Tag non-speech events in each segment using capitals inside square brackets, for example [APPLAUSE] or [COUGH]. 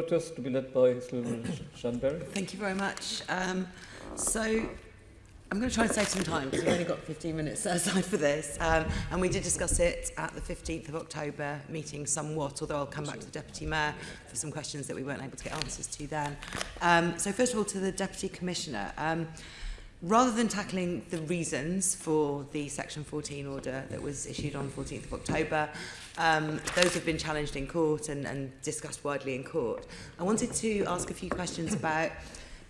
protest to be led by Sylvia Shanberry. Thank you very much. Um, so I'm going to try and save some time because we've only got 15 minutes set [LAUGHS] aside for this. Um, and we did discuss it at the 15th of October meeting somewhat, although I'll come back to the Deputy Mayor for some questions that we weren't able to get answers to then. Um, so first of all, to the Deputy Commissioner. Um, rather than tackling the reasons for the Section 14 order that was issued on 14th of October, um, those have been challenged in court and, and discussed widely in court. I wanted to ask a few questions about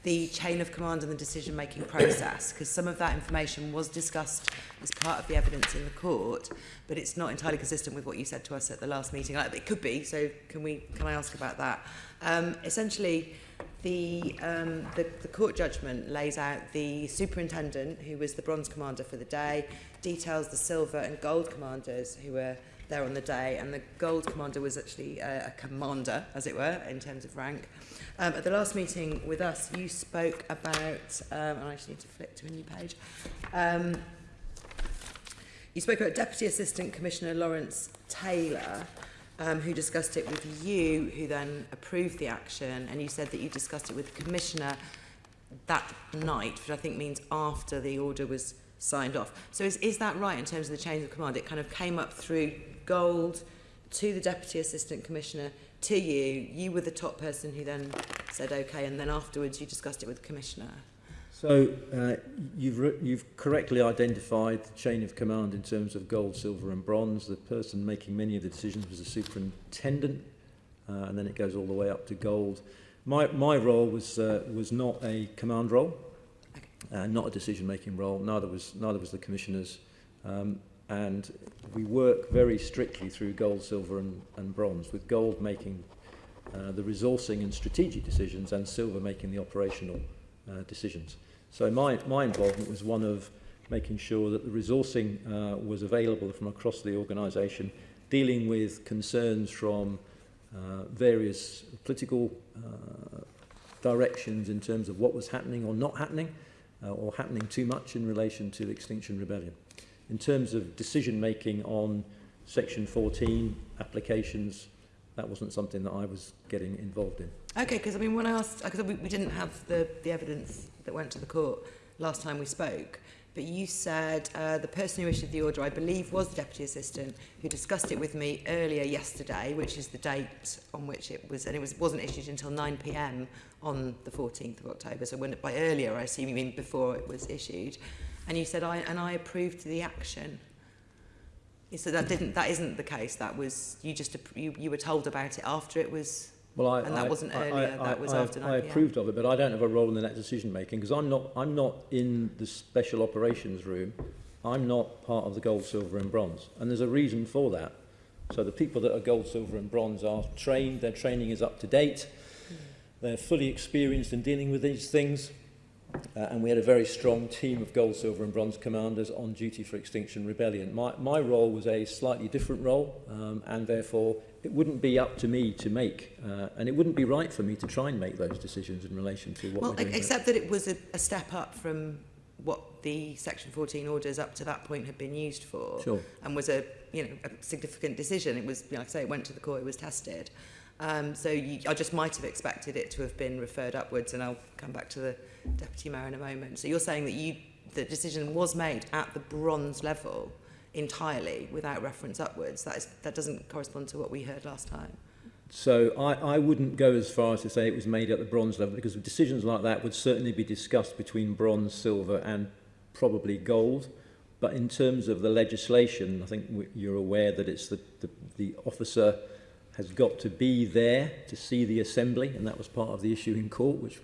the chain of command and the decision-making process, because some of that information was discussed as part of the evidence in the court, but it's not entirely consistent with what you said to us at the last meeting. like It could be, so can we? Can I ask about that? Um, essentially, the, um, the, the court judgment lays out the superintendent, who was the bronze commander for the day, details the silver and gold commanders who were there on the day, and the gold commander was actually a, a commander, as it were, in terms of rank. Um, at the last meeting with us, you spoke about, um, and I just need to flip to a new page, um, you spoke about Deputy Assistant Commissioner Lawrence Taylor, um, who discussed it with you, who then approved the action, and you said that you discussed it with the Commissioner that night, which I think means after the order was signed off. So is, is that right in terms of the chain of command? It kind of came up through Gold to the Deputy Assistant Commissioner to you. You were the top person who then said okay, and then afterwards you discussed it with the Commissioner. So uh, you've, you've correctly identified the chain of command in terms of gold, silver and bronze. The person making many of the decisions was the superintendent, uh, and then it goes all the way up to gold. My, my role was, uh, was not a command role, uh, not a decision-making role. Neither was, neither was the commissioners. Um, and we work very strictly through gold, silver and, and bronze, with gold making uh, the resourcing and strategic decisions and silver making the operational uh, decisions. So my, my involvement was one of making sure that the resourcing uh, was available from across the organisation, dealing with concerns from uh, various political uh, directions in terms of what was happening or not happening, uh, or happening too much in relation to the Extinction Rebellion. In terms of decision making on Section 14 applications, that wasn't something that I was getting involved in. Okay, because I mean, when I asked, because we, we didn't have the, the evidence that went to the court last time we spoke, but you said uh, the person who issued the order, I believe, was the deputy assistant who discussed it with me earlier yesterday, which is the date on which it was, and it was, wasn't issued until 9 p.m. on the 14th of October. So when by earlier, I assume you mean before it was issued. And you said, I, and I approved the action. So that didn't, that isn't the case. That was, you just, you, you were told about it after it was Well, I, And that I, wasn't I, earlier, I, that was I, after 9 PM. approved of it, but I don't have a role in that decision making because I'm not. I'm not in the special operations room. I'm not part of the gold, silver, and bronze, and there's a reason for that. So the people that are gold, silver, and bronze are trained. Their training is up to date. They're fully experienced in dealing with these things. Uh, and we had a very strong team of gold, silver and bronze commanders on duty for Extinction Rebellion. My, my role was a slightly different role um, and therefore it wouldn't be up to me to make uh, and it wouldn't be right for me to try and make those decisions in relation to what Well, we're doing. ex- except that it was a, a step up from what the Section 14 orders up to that point had been used for. Sure. And was a, you know, a significant decision. It was, like I say, it went to the court, it was tested. Um, so you, I just might have expected it to have been referred upwards, and I'll come back to the Deputy Mayor in a moment. So you're saying that you, the decision was made at the bronze level entirely without reference upwards. That, is, that doesn't correspond to what we heard last time. So I, I wouldn't go as far as to say it was made at the bronze level because decisions like that would certainly be discussed between bronze, silver and probably gold. But in terms of the legislation, I think you're aware that it's the, the, the officer has got to be there to see the assembly and that was part of the issue in court, which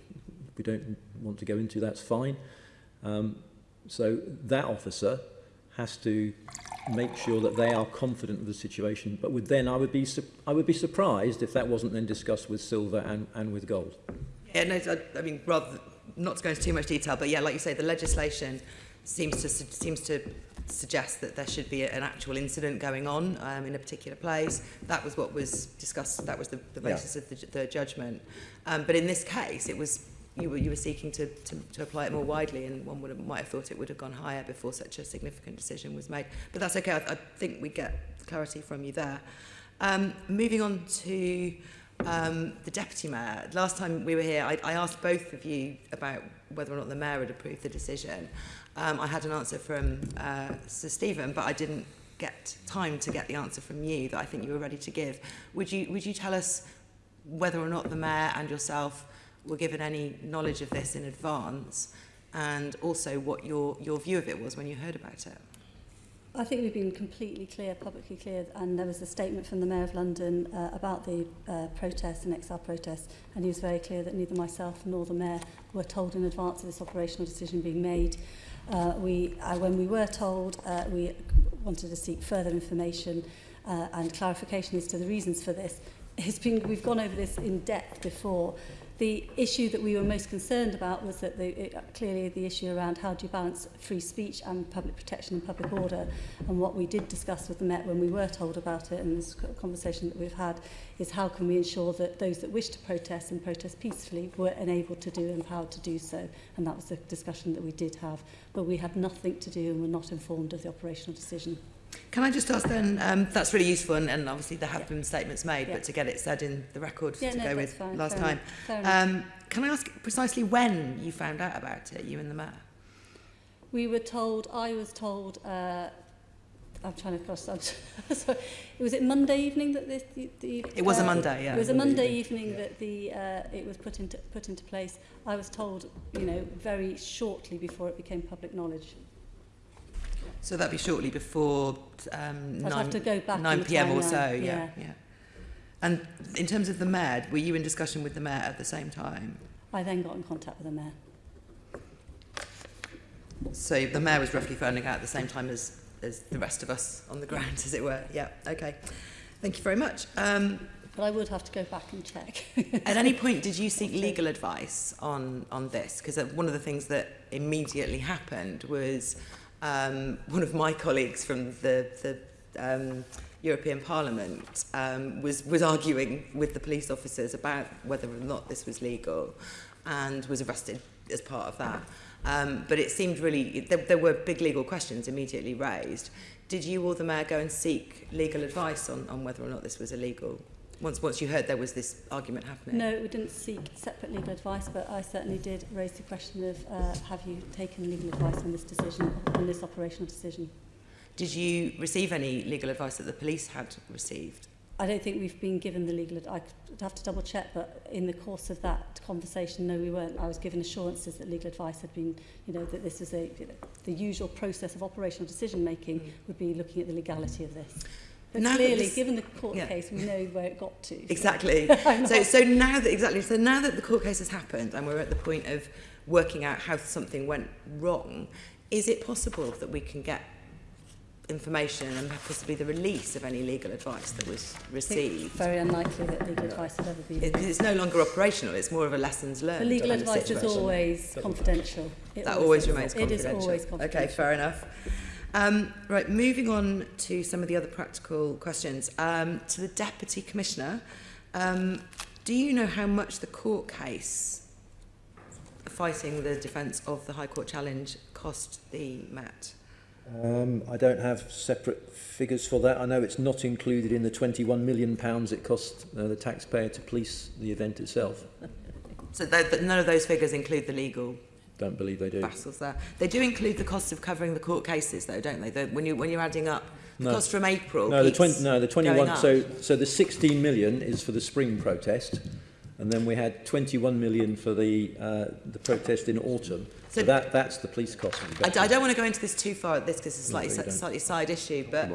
we don't want to go into, that's fine. Um, so that officer has to make sure that they are confident of the situation. But with then, I would be I would be surprised if that wasn't then discussed with silver and, and with gold. Yeah, no, I, I mean, rather not to go into too much detail, but yeah, like you say, the legislation seems to seems to suggest that there should be an actual incident going on um, in a particular place. That was what was discussed. That was the, the basis yeah. of the, the judgment. Um, but in this case, it was you were you were seeking to, to, to apply it more widely, and one would have, might have thought it would have gone higher before such a significant decision was made. But that's okay. I, I think we get clarity from you there. Um, moving on to um, the deputy mayor. Last time we were here, I, I asked both of you about whether or not the mayor had approved the decision. Um, I had an answer from uh, Sir Stephen, but I didn't get time to get the answer from you that I think you were ready to give. Would you, would you tell us whether or not the mayor and yourself were given any knowledge of this in advance and also what your, your view of it was when you heard about it. I think we've been completely clear, publicly clear, and there was a statement from the Mayor of London uh, about the uh, protests and exile protests, and he was very clear that neither myself nor the Mayor were told in advance of this operational decision being made. Uh, we, uh, when we were told, uh, we wanted to seek further information uh, and clarification as to the reasons for this. It's been, we've gone over this in depth before, the issue that we were most concerned about was that the, it, clearly the issue around how do you balance free speech and public protection and public order. And what we did discuss with the Met when we were told about it and this conversation that we've had is how can we ensure that those that wish to protest and protest peacefully were enabled to do and empowered to do so. And that was the discussion that we did have. But we had nothing to do and were not informed of the operational decision. Can I just ask then, um, that's really useful and, and obviously there have Yeah. been statements made, Yeah. but to get it said in the record Yeah, to no, go with fine. last time. enough. Fair enough. Um, can I ask precisely when you found out about it, you and the mayor? We were told, I was told, uh, I'm trying to cross, I'm [LAUGHS] sorry, was it Monday evening that this, the, the It was a uh, Monday, yeah. It was a Monday Monday evening, evening that the uh, it was put into put into place. I was told, you know, very shortly before it became public knowledge. So that'd be shortly before um, 9, have to go back in 9 the p.m. or so, yeah, yeah. yeah. And in terms of the mayor, were you in discussion with the mayor at the same time? I then got in contact with the mayor. So the mayor was roughly finding out at the same time as, as the rest of us on the ground, as it were. Yeah, okay. Thank you very much. Um, But I would have to go back and check. [LAUGHS] At any [LAUGHS] point, did you seek legal advice on, on this? Because one of the things that immediately happened was um, one of my colleagues from the, the um, European Parliament um, was, was arguing with the police officers about whether or not this was legal and was arrested as part of that. Um, but it seemed really, there, there were big legal questions immediately raised. Did you or the mayor go and seek legal advice on, on whether or not this was illegal once once you heard there was this argument happening? No, we didn't seek separate legal advice, but I certainly did raise the question of uh, have you taken legal advice on this decision, on this operational decision? Did you receive any legal advice that the police had received? I don't think we've been given the legal advice. I'd have to double check, but in the course of that conversation, no, we weren't. I was given assurances that legal advice had been, you know, that this was a, you know, the usual process of operational decision making mm. would be looking at the legality of this. But Now clearly, this- given the court yeah. case, we know where it got to. so- Exactly. [LAUGHS] So, so now that exactly, so now that the court case has happened and we're at the point of working out how something went wrong, is it possible that we can get information and possibly the release of any legal advice that was I think received? Very unlikely that legal advice would ever be. Because it's no longer operational; it's more of a lessons learned. The legal on the advice is always confidential. It That always is. remains confidential. is always confidential. Okay, fair enough. Um, right, moving on to some of the other practical questions. Um, to the Deputy Commissioner, um, do you know how much the court case fighting the defence of the High Court challenge cost the Met? Um, I don't have separate figures for that. I know it's not included in the 21 million pounds it cost uh, the taxpayer to police the event itself. [LAUGHS] So th- none of those figures include the legal Don't believe they do. battles there. They do include the cost of covering the court cases, though, don't they? The, when, you, when you're adding up the No. cost from April. No, the 20, no, the 21. So, so the 16 million is for the spring protest, and then we had 21 million for the uh, the protest in autumn. So, So- that that's the police cost. Of the I, d- I don't want to go into this too far at this because it's a No, slightly, you si- don't. slightly side issue, but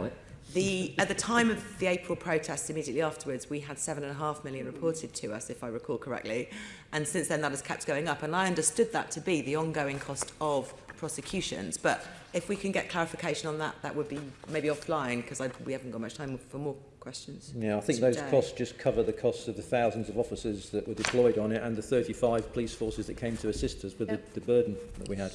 the, at the time of the April protests immediately afterwards, we had seven and a half million reported to us, if I recall correctly. And since then, that has kept going up. And I understood that to be the ongoing cost of prosecutions. But if we can get clarification on that, that would be maybe offline because we haven't got much time for more questions. Yeah, I think those costs just cover the costs of the thousands of officers that were deployed on it and the 35 police forces that came to assist us with Yeah. the, the burden that we had.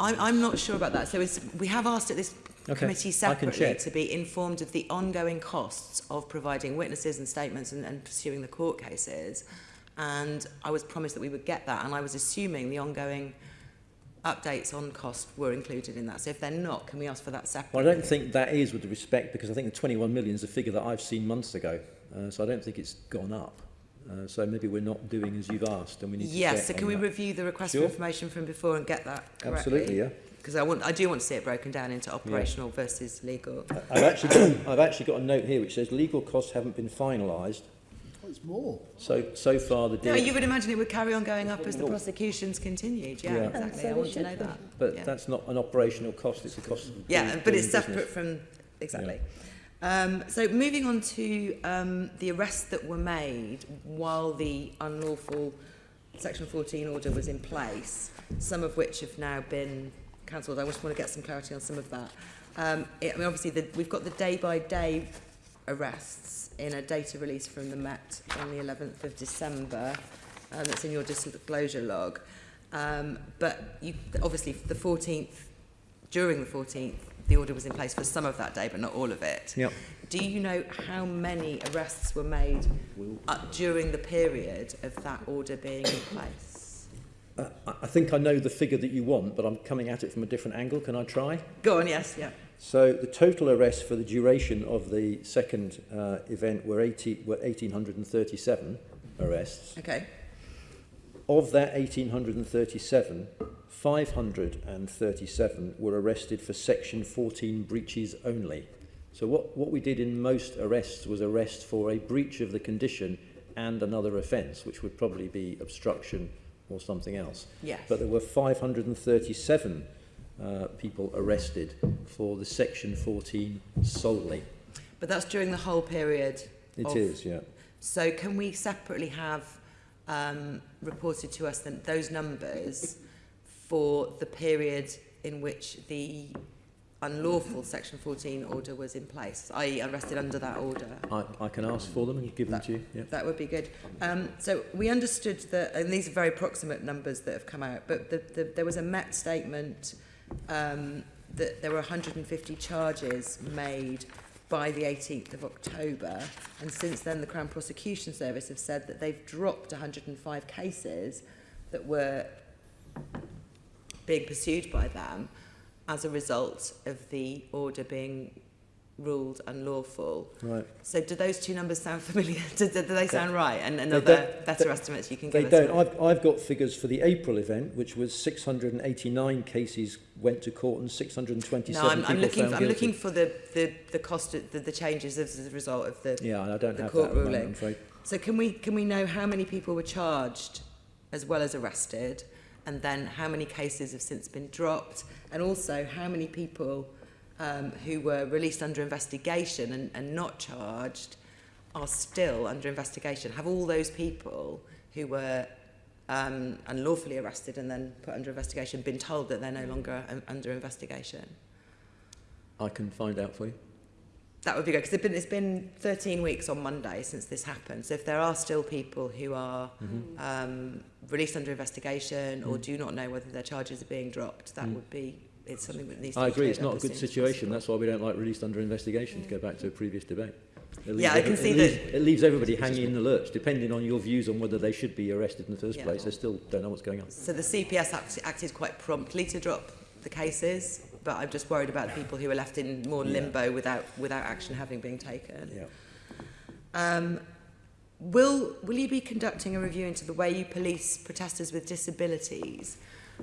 I'm, I'm not sure about that. So it's, we have asked at this Okay, committee separately to be informed of the ongoing costs of providing witnesses and statements and, and pursuing the court cases. And I was promised that we would get that. And I was assuming the ongoing updates on cost were included in that. So if they're not, can we ask for that separately? Well, I don't think that is with respect because I think the 21 million is a figure that I've seen months ago. Uh, so I don't think it's gone up. Uh, so maybe we're not doing as you've asked, and we need to Yes, so can we that. review the request Sure. for information from before and get that correctly? Absolutely, yeah. Because I want, I do want to see it broken down into operational versus legal. I- I've actually, got, [COUGHS] I've actually got a note here which says legal costs haven't been finalised. Oh, it's more. So, so far the No, deal, you would imagine it would carry on going up as the prosecutions continued. Yeah, Yeah. Exactly. so I want to know be. that. but yeah. that's not an operational cost, it's a cost of Yeah, doing- but doing it's separate business. from exactly. Um, so moving on to um, the arrests that were made while the unlawful Section 14 order was in place, some of which have now been cancelled. I just want to get some clarity on some of that. Um, it, I mean, obviously, the, we've got the day-by-day arrests in a data release from the Met on the 11th of December. Um, that's in your disclosure log. Um, but you, obviously, the 14th, during the 14th, the order was in place for some of that day, but not all of it. Yep. Do you know how many arrests were made uh, during the period of that order being in place? Uh, I I think I know the figure that you want, but I'm coming at it from a different angle. Can I try? Go on, yes, yeah. So the total arrests for the duration of the second uh, event were, 80, were 1,837 arrests. Okay. Of that 1,837, 537 were arrested for Section 14 breaches only. So what, what we did in most arrests was arrest for a breach of the condition and another offence, which would probably be obstruction or something else. Yes. But there were 537 uh, people arrested for the Section 14 solely. But that's during the whole period. It of- is, yeah. So can we separately have um, reported to us then those numbers for the period in which the unlawful Section 14 order was in place, i.e. arrested under that order. I, I can ask for them and give that, them to you. Yep. That would be good. Um, so we understood that, and these are very proximate numbers that have come out, but the, the, there was a Met statement um, that there were 150 charges made by the 18th of October. And since then, the Crown Prosecution Service have said that they've dropped 105 cases that were being pursued by them. As a result of the order being ruled unlawful. Right. So do those two numbers sound familiar? [LAUGHS] do, do, they sound right? And, and They are there better they- estimates you can They give us? don't. I've, I've got figures for the April event, which was 689 cases went to court and 627 no, I'm, I'm looking. For, I'm looking for the, the, the cost, of the, the changes as a result of the. Yeah, I don't the have court that moment, ruling. Afraid. So can we can we know how many people were charged as well as arrested, and then how many cases have since been dropped, and also how many people um, who were released under investigation and, and not charged are still under investigation? Have all those people who were um, unlawfully arrested and then put under investigation been told that they're no longer um, under investigation? I can find out for you. that would be good because it's been, it's been 13 weeks on Monday since this happened. So if there are still people who are mm -hmm. um, released under investigation mm. or do not know whether their charges are being dropped, that mm. would be it's something that needs. I to agree. It's not a good situation. That's why we don't like released under investigation. Mm. To go back to a mm. previous debate. It yeah, I can see it that leaves, it leaves everybody hanging in the lurch, depending on your views on whether they should be arrested in the first yeah. place. They still don't know what's going on. So the CPS act acted quite promptly to drop the cases but I'm just worried about the people who are left in more Yeah. limbo without without action having been taken. Yeah. Um, will will you be conducting a review into the way you police protesters with disabilities?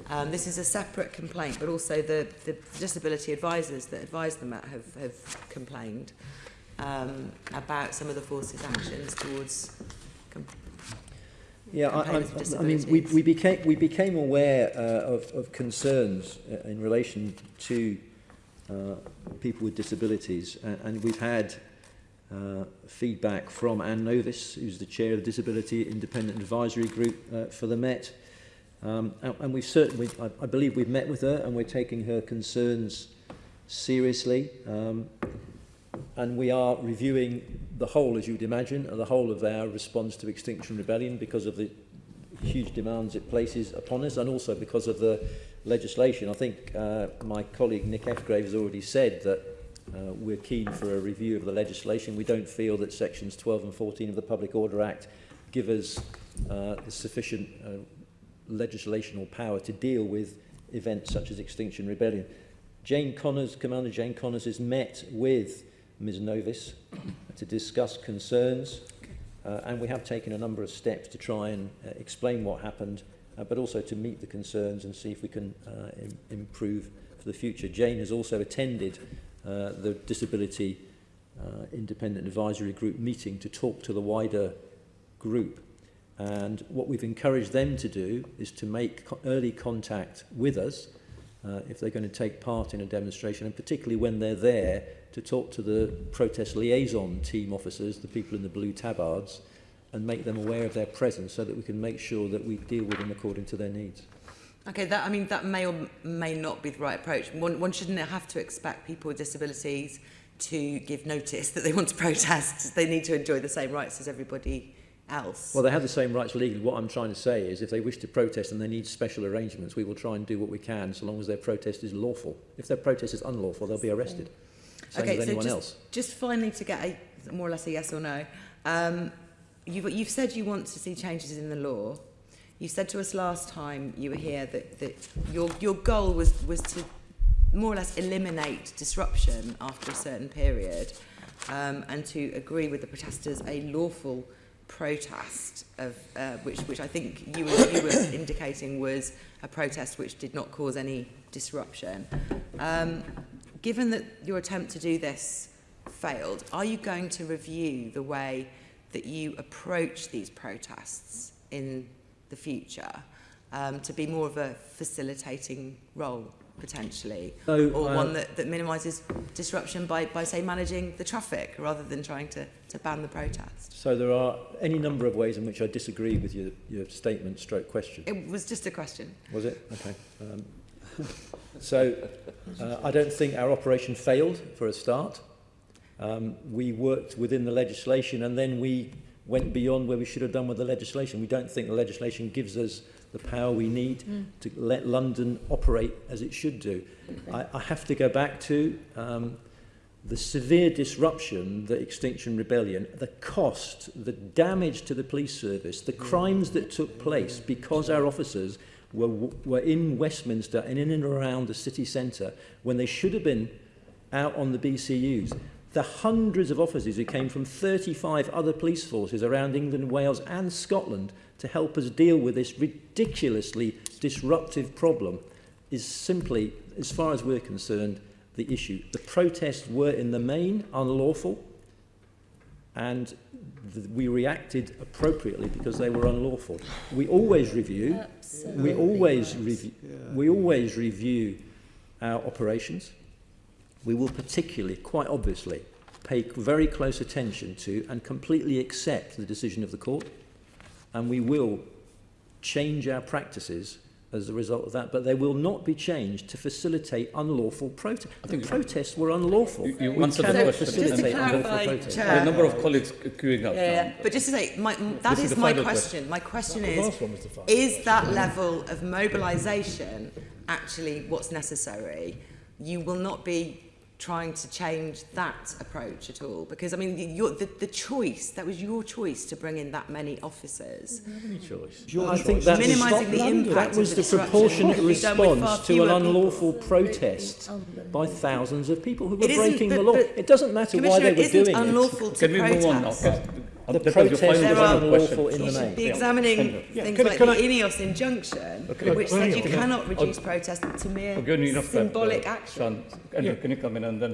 Um, this is a separate complaint, but also the, the disability advisors that advise the Met have, have complained um, about some of the force's actions towards. Yeah, I, I, I mean, we, we became we became aware uh, of, of concerns uh, in relation to uh, people with disabilities, and, and we've had uh, feedback from Anne Novis, who's the chair of the Disability Independent Advisory Group uh, for the Met, um, and, and we've certainly, I, I believe, we've met with her, and we're taking her concerns seriously. Um, and we are reviewing the whole, as you'd imagine, uh, the whole of our response to Extinction Rebellion because of the huge demands it places upon us and also because of the legislation. I think uh, my colleague Nick Ephgrave has already said that uh, we're keen for a review of the legislation. We don't feel that sections 12 and 14 of the Public Order Act give us uh, sufficient uh, legislational power to deal with events such as Extinction Rebellion. Jane Connors, Commander Jane Connors has met with Ms Novis to discuss concerns Uh, and we have taken a number of steps to try and uh, explain what happened, uh, but also to meet the concerns and see if we can uh, Im improve for the future. Jane has also attended uh, the Disability uh, Independent Advisory Group meeting to talk to the wider group. And what we've encouraged them to do is to make co early contact with us uh, if they're going to take part in a demonstration, and particularly when they're there to talk to the protest liaison team officers, the people in the blue tabards, and make them aware of their presence so that we can make sure that we deal with them according to their needs. Okay, that, I mean, that may or may not be the right approach. One, one shouldn't have to expect people with disabilities to give notice [LAUGHS] that they want to protest. They need to enjoy the same rights as everybody else. Well, they have the same rights legally. What I'm trying to say is if they wish to protest and they need special arrangements, we will try and do what we can so long as their protest is lawful. If their protest is unlawful, they'll be arrested. Same okay, as so anyone just, else. just finally to get a more or less a yes or no. Um, you've, you've said you want to see changes in the law. You said to us last time you were here that, that your, your goal was, was to more or less eliminate disruption after a certain period um, and to agree with the protesters a lawful protest of uh, which which I think you were, you were [COUGHS] indicating was a protest which did not cause any disruption. Um, given that your attempt to do this failed, are you going to review the way that you approach these protests in the future um, to be more of a facilitating role potentially So, or uh, one that, that minimises disruption by, by say managing the traffic rather than trying to, to ban the protest So there are any number of ways in which I disagree with your, your statement stroke question. it was just a question Was it? Okay. Um, [LAUGHS] so uh, I don't think our operation failed for a start. Um, we worked within the legislation and then we went beyond where we should have done with the legislation. We don't think the legislation gives us the power we need mm. to let London operate as it should do. I, I have to go back to um, the severe disruption that Extinction Rebellion, the cost, the damage to the police service, the crimes that took place because our officers were, were in Westminster and in and around the city centre when they should have been out on the BCUs. The hundreds of officers who came from 35 other police forces around England, Wales and Scotland to help us deal with this ridiculously disruptive problem is simply, as far as we're concerned, the issue. The protests were in the main unlawful and we reacted appropriately because they were unlawful. We always review, Absolutely. we always review, we always review our operations. We will particularly, quite obviously, pay very close attention to and completely accept the decision of the court. And we will change our practices as a result of that, but they will not be changed to facilitate unlawful protests. The protests were unlawful. You- you answered the question. Just to clarify, protests. Chair. There are a number of colleagues queuing up yeah, now. yeah. but just to say my, that This is, is my final question my question The is last one was the final is question. that level of mobilisation actually what's necessary you will not be trying to change that approach at all because I mean the, your, the, the choice that was your choice to bring in that many officers Any choice. Your I choice. think that was, Minimising the that impact was of the the proportionate could be done with far response to fewer an people. unlawful protest by thousands of people who were It isn't, breaking the law. but- It doesn't matter why they were isn't doing it. unlawful to Can we protest move on now? Can- The that was protests There are- final question. unlawful in the main. be examining Yeah, things can like can the I- INEOS injunction, Okay. which said you Okay. cannot reduce I'll- protest to mere I'll give you enough time, symbolic action. Can you come in and then